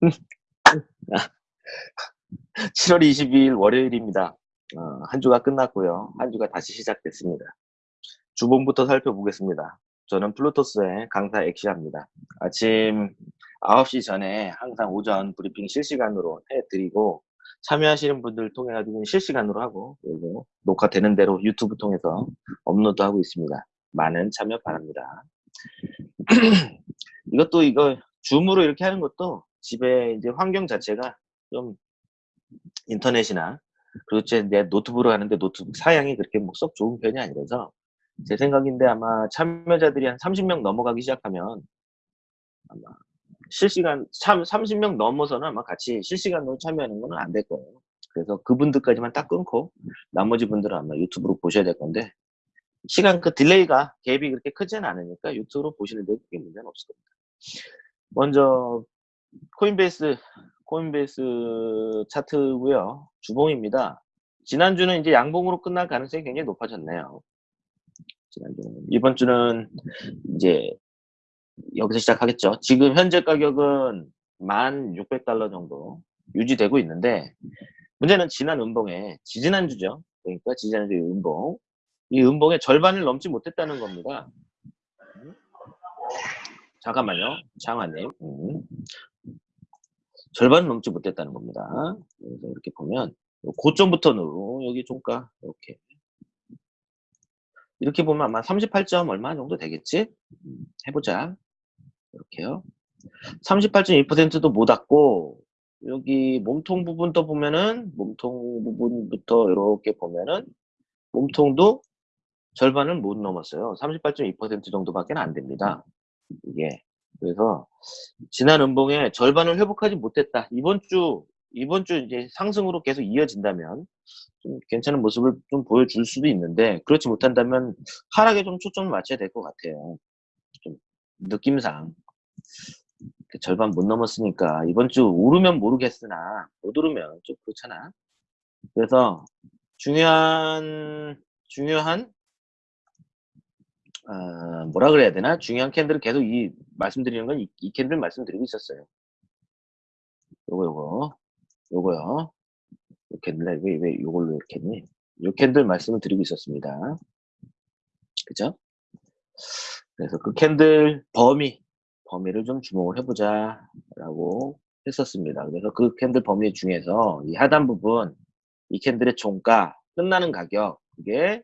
7월 22일 월요일입니다. 어, 한 주가 끝났고요. 한 주가 다시 시작됐습니다. 주봉부터 살펴보겠습니다. 저는 플루토스의 강사 엑시아입니다. 아침 9시 전에 항상 오전 브리핑 실시간으로 해드리고 참여하시는 분들 통해 가지고 실시간으로 하고 그리고 녹화되는 대로 유튜브 통해서 업로드하고 있습니다. 많은 참여 바랍니다. 이것도 이거 줌으로 이렇게 하는 것도 집에 이제 환경 자체가 좀 인터넷이나 그리고 제 노트북으로 하는데 노트북 사양이 그렇게 뭐 썩 좋은 편이 아니라서 제 생각인데 아마 참여자들이 한 30명 넘어가기 시작하면 아마 실시간 참 30명 넘어서는 아마 같이 실시간으로 참여하는 거는 안될 거예요. 그래서 그분들까지만 딱 끊고 나머지 분들은 아마 유튜브로 보셔야 될 건데 시간 그 delay가 갭이 그렇게 크지는 않으니까 유튜브로 보시는데 그게 문제는 없을 겁니다. 먼저 코인베이스 코인베이스 차트고요. 주봉입니다. 지난주는 이제 양봉으로 끝날 가능성이 굉장히 높아졌네요. 지난주는 이번 주는 이제 여기서 시작하겠죠. 지금 현재 가격은 1,600달러 정도 유지되고 있는데 문제는 지난 음봉에 지지난주죠. 그러니까 지지난주 음봉 이 음봉의 절반을 넘지 못했다는 겁니다. 잠깐만요. 장화님. 음. 절반을 넘지 못했다는 겁니다. 그래서 이렇게 보면 고점부터는 여기 종가 이렇게 이렇게 보면 아마 38점 얼마 정도 되겠지? 음, 해보자. 이렇게요. 38.2%도 못 왔고 여기 몸통 부분도 보면은 몸통 부분부터 이렇게 보면은 몸통도 절반을 못 넘었어요. 38.2% 정도밖에 안 됩니다. 이게 그래서 지난 음봉에 절반을 회복하지 못했다. 이번 주 이번 주 이제 상승으로 계속 이어진다면 좀 괜찮은 모습을 좀 보여줄 수도 있는데 그렇지 못한다면 하락에 좀 초점을 맞춰야 될 것 같아요. 좀 느낌상 그 절반 못 넘었으니까 이번 주 오르면 모르겠으나 못 오르면 좀 그렇잖아. 그래서 중요한 중요한 어, 뭐라 그래야 되나 중요한 candle을 계속 이 말씀드리는 건 이 candle 말씀드리고 있었어요. 요거 요거 요거요. 요 candle 왜 왜 요걸로 이렇게 했니? 요 candle 말씀을 드리고 있었습니다. 그죠? 그래서 그 candle 범위 범위를 좀 주목을 해보자 라고 했었습니다. 그래서 그 candle 범위 중에서 이 하단 부분 이 candle의 종가 끝나는 가격 그게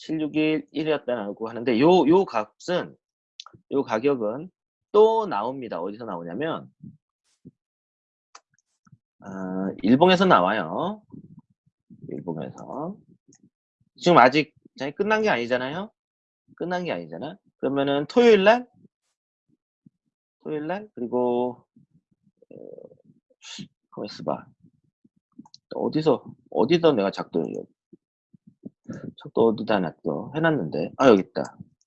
761이었다고 하는데 요, 요 값은 요 가격은 또 나옵니다. 어디서 나오냐면 어, 일봉에서 나와요. 일봉에서 지금 아직 끝난 게 아니잖아요. 끝난 게 아니잖아. 그러면은 토요일 날 토요일 날 그리고 어, 봐. 어디서 어디서 내가 작도 작도 어디다 놨어? 해놨는데. 아 여기 있다.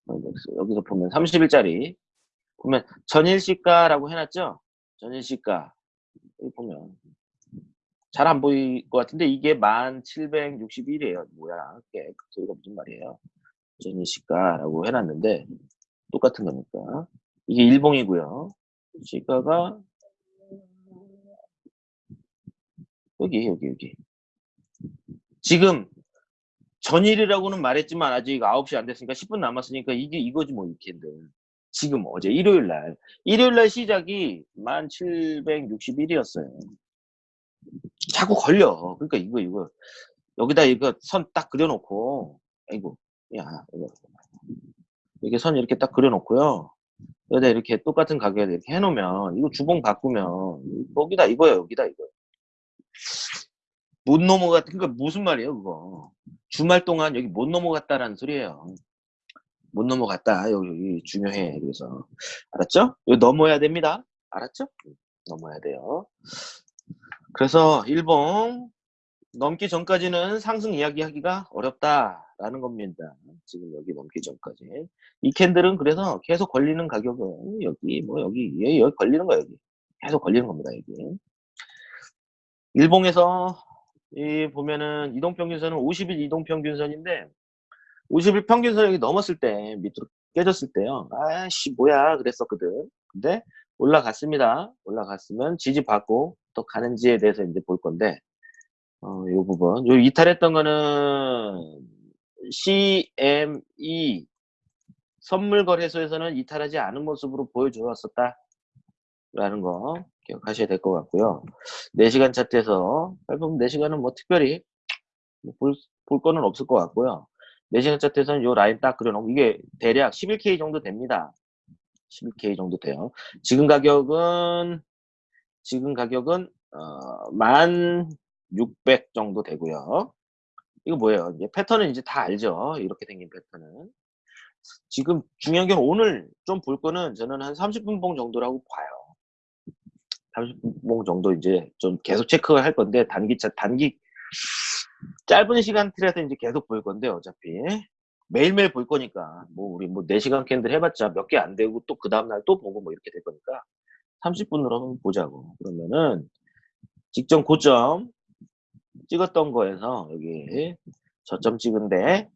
여기서, 여기서 보면 30일짜리. 보면 전일시가라고 해놨죠? 전일시가. 여기 보면. 잘 안 보일 것 같은데 이게 1761이에요. 뭐야. 꽤 소리가 무슨 말이에요? 전일시가라고 해놨는데 똑같은 거니까. 이게 일봉이고요. 시가가 여기 여기 여기. 지금 전일이라고는 말했지만 아직 9시 안 됐으니까 10분 남았으니까 이게 이거지 뭐 이렇게인데 지금 어제 일요일 날. 일요일 날 시작이 1761이었어요. 자꾸 걸려. 그러니까 이거 이거. 여기다 이거 선 딱 그려놓고. 아이고 야 이거. 이렇게 선 이렇게 딱 그려놓고요. 여기다 이렇게 똑같은 가격에 이렇게 해놓으면 이거 주봉 바꾸면 여기다 이거야 여기다 이거 못 넘어갔 그러니까 무슨 말이에요 그거? 주말 동안 여기 못 넘어갔다라는 소리예요. 못 넘어갔다. 여기 중요해. 그래서. 알았죠? 여기 넘어야 됩니다. 알았죠? 넘어야 돼요. 그래서 일봉 넘기 전까지는 상승 이야기하기가 어렵다라는 겁니다. 지금 여기 넘기 전까지. 이 캔들은 그래서 계속 걸리는 가격은 여기 뭐 여기 여기 걸리는 거야 여기. 계속 걸리는 겁니다 여기. 일봉에서 이 보면은 이동평균선은 50일 이동평균선인데 50일 평균선 여기 넘었을 때 밑으로 깨졌을 때요. 아씨 뭐야 그랬었거든. 근데 올라갔습니다. 올라갔으면 지지받고 또 가는지에 대해서 이제 볼 건데, 어, 요 부분. 요 이탈했던 거는 CME 선물 거래소에서는 이탈하지 않은 모습으로 보여주었었다. 라는 거 기억하셔야 될 것 같고요. 4시간 차트에서 살펴보면 4시간은 뭐 특별히 뭐 볼, 볼 거는 없을 것 같고요. 4시간 차트에서는 요 라인 딱 그려놓고 이게 대략 11K 정도 됩니다. 11K 정도 돼요. 지금 가격은 지금 가격은 어, 1,600 정도 되고요. 이거 뭐예요? 이제 패턴은 이제 다 알죠. 이렇게 생긴 패턴은. 지금 중요한 게 오늘 좀 볼 거는 저는 한 30분 봉 정도라고 봐요. 30분 봉 정도 이제 좀 계속 체크할 건데 단기 차 단기 짧은 시간 틀에서 이제 계속 볼 건데 어차피. 매일매일 볼 거니까. 뭐 우리 뭐 4시간 캔들 해봤자 몇 개 안 되고 또 그 다음날 또 보고 뭐 이렇게 될 거니까 30분으로 한번 보자고. 그러면은 직전 고점 찍었던 거에서 여기 저점 찍은데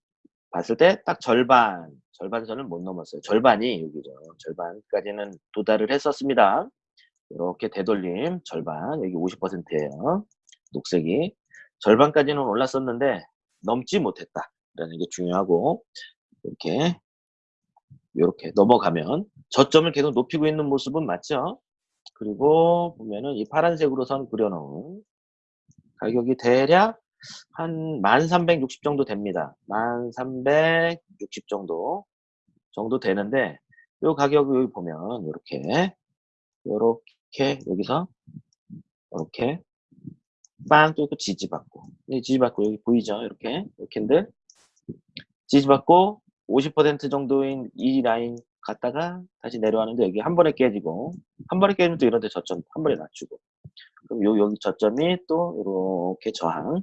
봤을 때 딱 절반 절반선을 못 넘었어요. 절반이 여기죠. 절반까지는 도달을 했었습니다 이렇게 되돌림 절반 여기 50%예요. 녹색이. 절반까지는 올랐었는데 넘지 못했다 라는 게 중요하고 이렇게 이렇게 넘어가면 저점을 계속 높이고 있는 모습은 맞죠? 그리고 보면은 이 파란색으로 선 그려놓은 가격이 대략 한 1360 정도 됩니다. 1360 정도 정도 되는데 이 가격을 보면 이렇게 이렇게 여기서 이렇게 빵 뚫고 지지받고. 지지받고 여기 보이죠? 이렇게 이렇게인데 지지받고 50% 정도인 이 라인 갔다가 다시 내려왔는데 여기 한 번에 깨지고 한 번에 깨지면 또 이런데 저점 한 번에 낮추고. 그럼 요 여기 저점이 또 이렇게 저항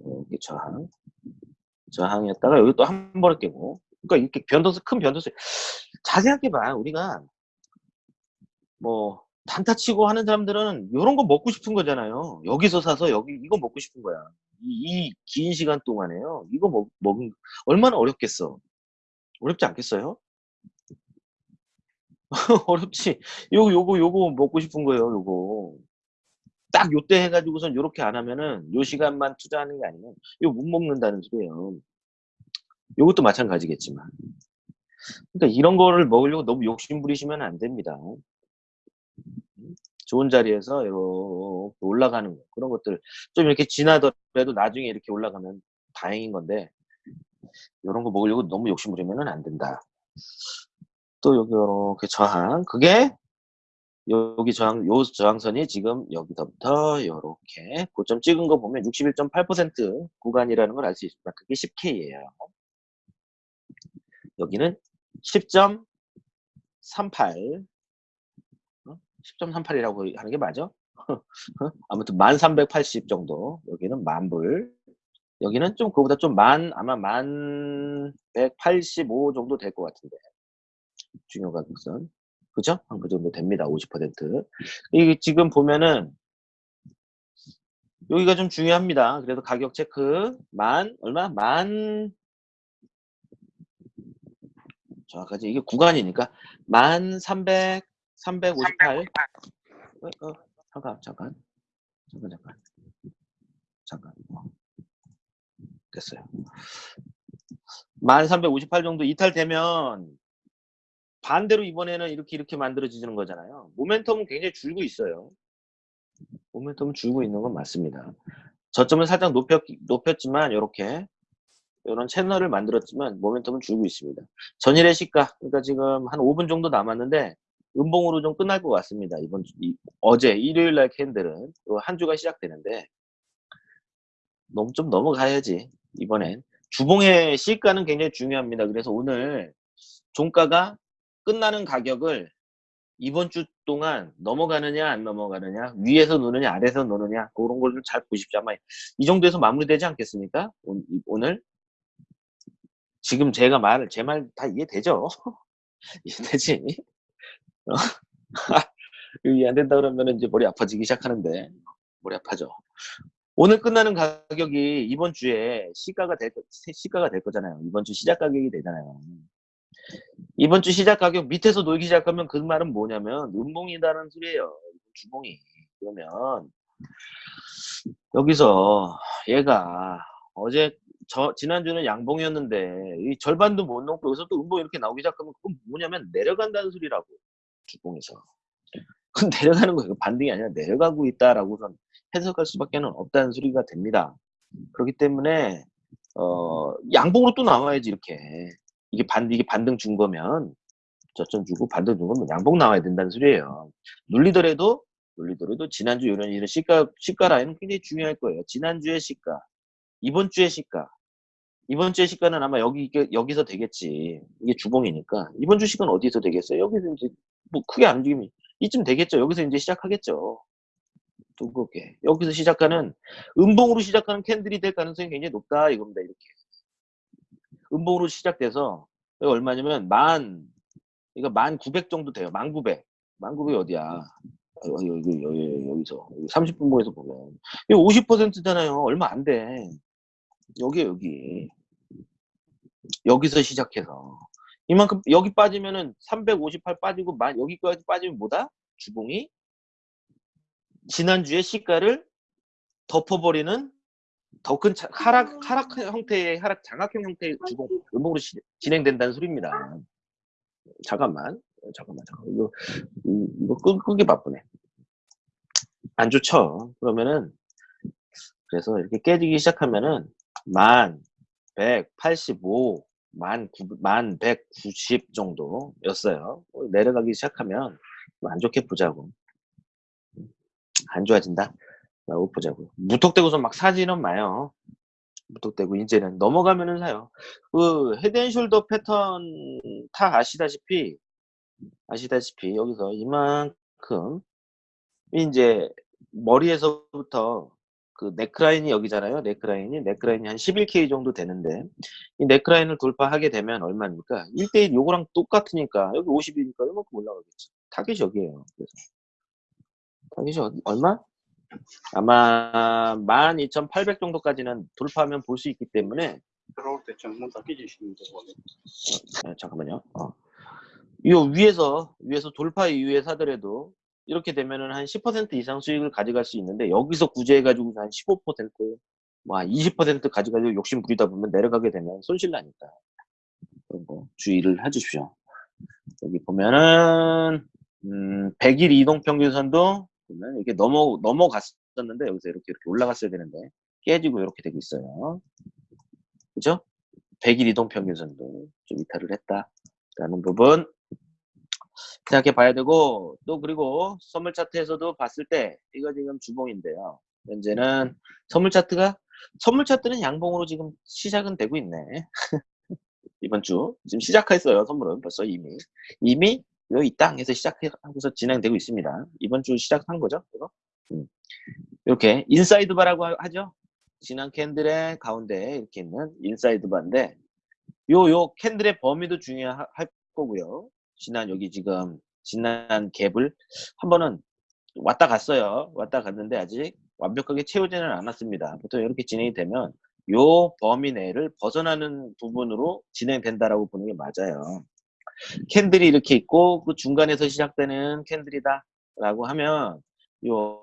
이렇게 저항 저항이었다가 여기 또 한 번에 깨고. 그러니까 이렇게 변동수 큰 변동수 자세하게 봐 우리가. 뭐 단타 치고 하는 사람들은 이런 거 먹고 싶은 거잖아요. 여기서 사서 여기 이거 먹고 싶은 거야. 이 긴 시간 동안에요. 이거 먹, 먹은 얼마나 어렵겠어. 어렵지 않겠어요? 어렵지. 요거 요거 요거 먹고 싶은 거예요. 요거 딱 요때 해가지고선 요렇게 안 하면은 요 시간만 투자하는 게 아니면 이거 못 먹는다는 소리예요. 요것도 마찬가지겠지만. 그러니까 이런 거를 먹으려고 너무 욕심 부리시면 안 됩니다. 좋은 자리에서 이렇게 올라가는 거 그런 것들 좀 이렇게 지나더라도 나중에 이렇게 올라가면 다행인 건데 이런 거 먹으려고 너무 욕심 부리면 안 된다. 또 여기 이렇게 저항 그게 여기 저항 요 저항선이 지금 여기서부터 이렇게 고점 찍은 거 보면 61.8% 구간이라는 걸 알 수 있습니다. 그게 10K예요. 여기는 10.38 10.38이라고 하는 게 맞아? 어? 아무튼 1380 정도. 여기는 만불. 여기는 좀 그보다 좀 만 아마 만 185 정도 될 것 같은데. 중요 가격선 그죠? 한 그 정도 됩니다. 50% 이게 지금 보면은 여기가 좀 중요합니다. 그래도 가격 체크. 만 얼마? 만 정확하지? 이게 구간이니까. 만 300, 358 어, 어, 잠깐 잠깐. 잠깐 잠깐. 잠깐. 어. 됐어요. 만358 정도 이탈되면 반대로 이번에는 이렇게 이렇게 만들어지는 거잖아요. 모멘텀은 굉장히 줄고 있어요. 모멘텀은 줄고 있는 건 맞습니다. 저점을 살짝 높였, 높였지만 이렇게 이런 채널을 만들었지만 모멘텀은 줄고 있습니다. 전일의 시가 그러니까 지금 한 5분 정도 남았는데 음봉으로 좀 끝날 것 같습니다. 이번 주, 이, 어제 일요일 날 candle은 한 주가 시작되는데 너무 좀 넘어가야지 이번엔 주봉의 시가는 굉장히 중요합니다. 그래서 오늘 종가가 끝나는 가격을 이번 주 동안 넘어가느냐 안 넘어가느냐 위에서 노느냐 아래에서 노느냐 그런 걸 좀 잘 보십시오. 아마 이 정도에서 마무리되지 않겠습니까? 오늘 지금 제가 말, 제말 다 이해되죠? 이해되지? 어? 이해 안 된다 그러면 이제 머리 아파지기 시작하는데, 머리 아파져. 오늘 끝나는 가격이 이번 주에 시가가 될, 시가가 될 거잖아요. 이번 주 시작 가격이 되잖아요. 이번 주 시작 가격 밑에서 놀기 시작하면 그 말은 뭐냐면 음봉이다는 소리예요. 주봉이. 그러면 여기서 얘가 어제 저 지난주는 양봉이었는데 이 절반도 못 넘고 여기서 또 음봉 이렇게 나오기 시작하면 그건 뭐냐면 내려간다는 소리라고 주봉에서. 그건 내려가는 거예요. 반등이 아니라 내려가고 있다라고선 해석할 수밖에 는 없다는 소리가 됩니다. 그렇기 때문에 어 양봉으로 또 나와야지 이렇게. 이게 반 이게 반등 준 거면 저점 주고 반등 준 거면 양봉 나와야 된다는 소리예요. 눌리더라도 눌리더라도 지난주 이런 이런 시가 시가 라인은 굉장히 중요할 거예요. 지난주의 시가 이번 주의 시가 이번 주의 시가는 아마 여기 여기서 되겠지. 이게 주봉이니까 이번 주 시가는 어디서 되겠어요? 여기서 이제 뭐 크게 안 움직이면 이쯤 되겠죠. 여기서 이제 시작하겠죠. 두껍게 여기서 시작하는 음봉으로 시작하는 캔들이 될 가능성이 굉장히 높다 이겁니다. 이렇게 음봉으로 시작돼서 여기 얼마냐면 만 이거 만 구백 정도 돼요. 만 구백. 만 구백이 어디야? 여기, 여기, 여기, 여기서 30분봉에서 보면 이거 50%잖아요. 얼마 안 돼. 여기 여기 여기서 시작해서 이만큼 여기 빠지면은 358 빠지고 만 여기까지 빠지면 뭐다? 주봉이 지난주에 시가를 덮어버리는 더 큰 하락 하락 형태의 하락 장악형 형태의 주봉 음봉으로 시, 진행된다는 소리입니다. 잠깐만 잠깐만 잠깐만 이거 이거 끄, 끄기 바쁘네. 안 좋죠. 그러면은 그래서 이렇게 깨지기 시작하면은 만 185, 만, 9, 만190 정도였어요. 내려가기 시작하면 안 좋게 보자고. 안 좋아진다? 라고 보자고. 무턱대고서 막 사지는 마요. 무턱대고 이제는 넘어가면은 사요. 그 head and shoulder 패턴 다 아시다시피 아시다시피 여기서 이만큼 이제 머리에서부터 그 네크라인이 여기잖아요. 네크라인이 네크라인이 한 11K 정도 되는데 이 네크라인을 돌파하게 되면 얼마입니까? 1대1 요거랑 똑같으니까 여기 50이니까 이만큼 올라가겠지. 타겟이 여기에요. 그래서 타겟이 어디, 얼마? 아마 12,800 정도까지는 돌파하면 볼 수 있기 때문에 들어올 때 정문 다 끼지시는 어, 거거든요. 잠깐만요. 어. 요 위에서 위에서 돌파 이후에 사더라도 이렇게 되면은 한 10% 이상 수익을 가져갈 수 있는데 여기서 구제해가지고 한 15%, 뭐20% 가져가지고 욕심 부리다 보면 내려가게 되면 손실 나니까 그런 거 주의를 해주십시오. 여기 보면은 음, 100일 이동 평균선도 보면 이게 넘어 넘어갔었는데 여기서 이렇게 이렇게 올라갔어야 되는데 깨지고 이렇게 되고 있어요. 그죠? 100일 이동 평균선도 좀 이탈을 했다라는 부분 생각해 봐야 되고 또 그리고 선물 차트에서도 봤을 때 이거 지금 주봉인데요. 현재는 선물 차트가 선물 차트는 양봉으로 지금 시작은 되고 있네. 이번 주 지금 시작했어요. 선물은 벌써 이미 이미 이 땅에서 시작하고서 진행되고 있습니다. 이번 주 시작한 거죠. 이거? 음. 이렇게 inside bar라고 하죠. 지난 candle의 가운데 이렇게 있는 inside bar인데 요 요 candle의 범위도 중요할 거고요. 지난 여기 지금 지난 갭을 한 번은 왔다 갔어요. 왔다 갔는데 아직 완벽하게 채우지는 않았습니다. 보통 이렇게 진행이 되면 요 범위 내를 벗어나는 부분으로 진행된다라고 보는 게 맞아요. candle이 이렇게 있고 그 중간에서 시작되는 candle이다 라고 하면 요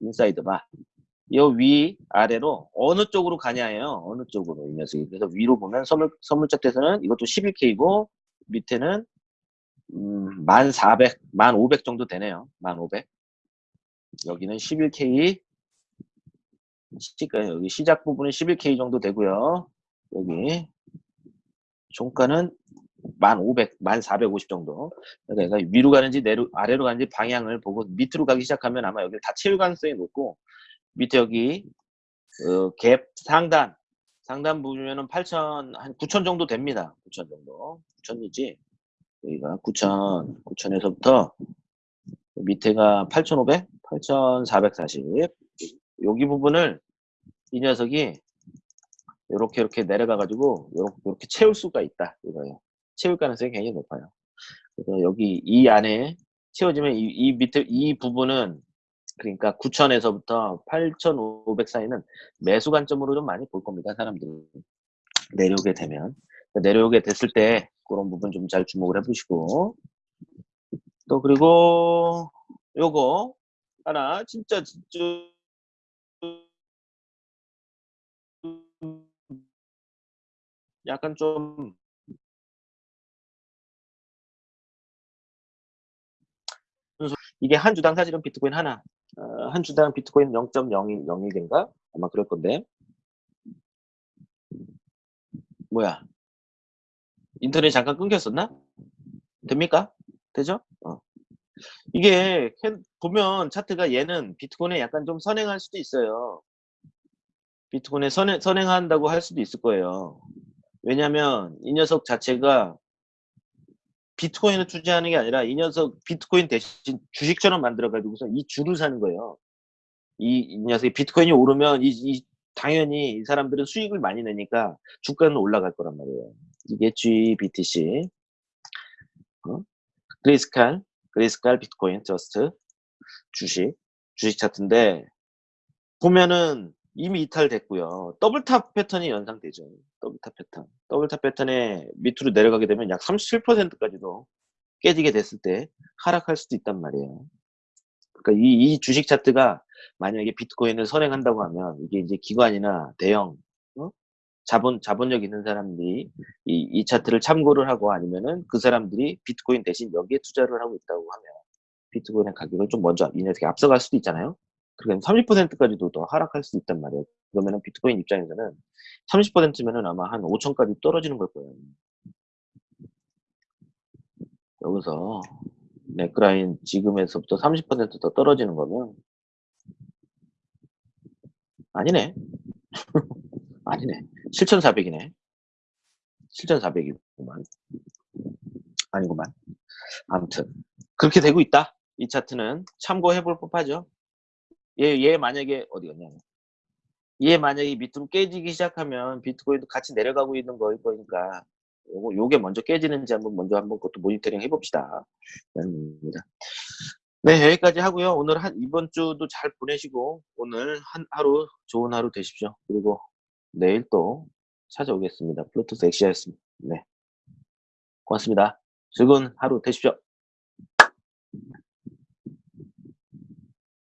inside bar. 요 위 아래로 어느 쪽으로 가냐예요. 어느 쪽으로 이 녀석이. 그래서 위로 보면 선물 선물적 대에서는 이것도 11K고 밑에는 음, 1400, 1500 정도 되네요. 1500. 여기는 11K. 시가 여기 시작 부분은 11K 정도 되고요. 여기 종가는 1500, 1450 정도. 그러니까 위로 가는지 내로, 아래로 가는지 방향을 보고 밑으로 가기 시작하면 아마 여기 다 채울 가능성이 높고 밑에 여기 어, 갭 상단 상단 보면은 8천 한 9천 정도 됩니다. 9천 정도. 9천이지. 여기가 9,000, 9,000에서부터 밑에가 8,500, 8,440. 여기 부분을 이 녀석이 이렇게 이렇게 내려가 가지고 이렇게, 채울 수가 있다 이거예요. 채울 가능성이 굉장히 높아요. 그래서 여기 이 안에 채워지면 이, 이 밑에 이 부분은 그러니까 9,000에서부터 8,500 사이는 매수 관점으로 좀 많이 볼 겁니다. 사람들이 내려오게 되면 내려오게 됐을 때 그런 부분 좀 잘 주목을 해보시고. 또 그리고 요거 하나 진짜 진짜 약간 좀 이게 한 주당 사실은 비트코인 하나 어, 한 주당 비트코인 0.01인가? 아마 그럴 건데. 뭐야 인터넷 잠깐 끊겼었나 됩니까 되죠 어. 이게 캐- 보면 차트가 얘는 비트코인에 약간 좀 선행할 수도 있어요 비트코인에 선행, 선행한다고 할 수도 있을 거예요 왜냐면 이 녀석 자체가 비트코인을 투자하는 게 아니라 이 녀석 비트코인 대신 주식처럼 만들어 가지고서 이 주를 사는 거예요. 이, 이 녀석이 비트코인이 오르면 이, 이 당연히 이 사람들은 수익을 많이 내니까 주가는 올라갈 거란 말이에요. 이게 GBTC, 어? 그레이스칼, 그레이스칼 비트코인 저스트 주식 주식 차트인데 보면은 이미 이탈됐고요. double top 패턴이 연상되죠. double top 패턴. double top 패턴에 밑으로 내려가게 되면 약 37%까지도 깨지게 됐을 때 하락할 수도 있단 말이에요. 그러니까 이, 이 주식 차트가 만약에 비트코인을 선행한다고 하면 이게 이제 기관이나 대형 어? 자본 자본력 있는 사람들이 이, 이 차트를 참고를 하고 아니면은 그 사람들이 비트코인 대신 여기에 투자를 하고 있다고 하면 비트코인의 가격을 좀 먼저 이 녀석이 앞서갈 수도 있잖아요. 그러면 30%까지도 더 하락할 수 있단 말이에요. 그러면은 비트코인 입장에서는 30%면은 아마 한 5천까지 떨어지는 걸 거예요. 여기서 네크라인 지금에서부터 30%더 떨어지는 거면 아니네. 아니네. 7,400이네. 7,400이구만. 아니구만. 아무튼 그렇게 되고 있다. 이 차트는 참고해 볼 법하죠. 얘, 얘 만약에 어디 갔냐? 얘 만약에 밑으로 깨지기 시작하면 비트코인도 같이 내려가고 있는 거일 거니까 요거 요게 먼저 깨지는지 한번 먼저 한번 그것도 모니터링 해봅시다. 네 여기까지 하고요. 오늘 한 이번 주도 잘 보내시고 오늘 한 하루 좋은 하루 되십시오. 그리고 내일 또 찾아오겠습니다. 플루토스 엑시아였습니다. 네 고맙습니다. 즐거운 하루 되십시오.